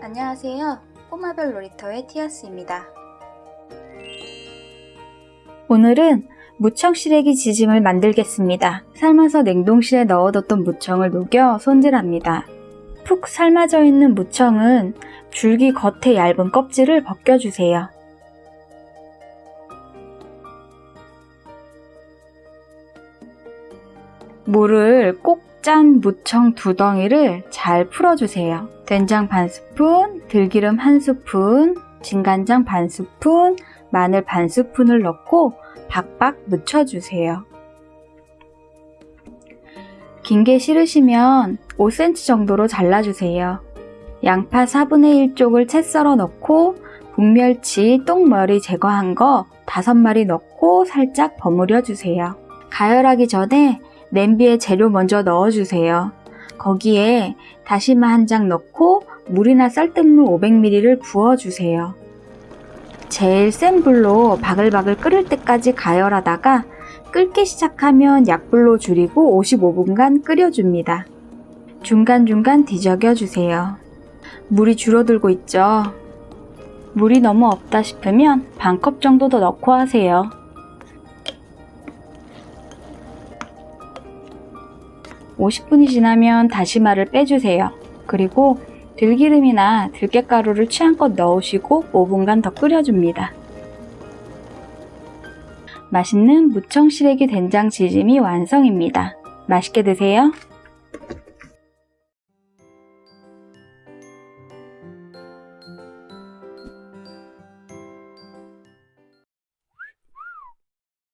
안녕하세요. 꼬마별 놀이터의 티아스입니다. 오늘은 무청 시래기 지짐을 만들겠습니다. 삶아서 냉동실에 넣어뒀던 무청을 녹여 손질합니다. 푹 삶아져 있는 무청은 줄기 겉에 얇은 껍질을 벗겨주세요. 물을 꼭 짠 무청 두 덩이를 잘 풀어주세요. 된장 반 스푼, 들기름 한 스푼, 진간장 반 스푼, 마늘 반 스푼을 넣고 박박 묻혀주세요. 긴 게 싫으시면 5cm 정도로 잘라주세요. 양파 4분의 1쪽을 채 썰어 넣고 북멸치 똥머리 제거한 거 5마리 넣고 살짝 버무려 주세요. 가열하기 전에 냄비에 재료 먼저 넣어주세요. 거기에 다시마 한 장 넣고 물이나 쌀뜨물 500ml를 부어주세요. 제일 센 불로 바글바글 끓을 때까지 가열하다가 끓기 시작하면 약불로 줄이고 55분간 끓여줍니다. 중간중간 뒤적여 주세요. 물이 줄어들고 있죠? 물이 너무 없다 싶으면 반 컵 정도 더 넣고 하세요. 50분이 지나면 다시마를 빼주세요. 그리고 들기름이나 들깨가루를 취향껏 넣으시고 5분간 더 끓여줍니다. 맛있는 무청 시래기 된장 지짐이 완성입니다. 맛있게 드세요.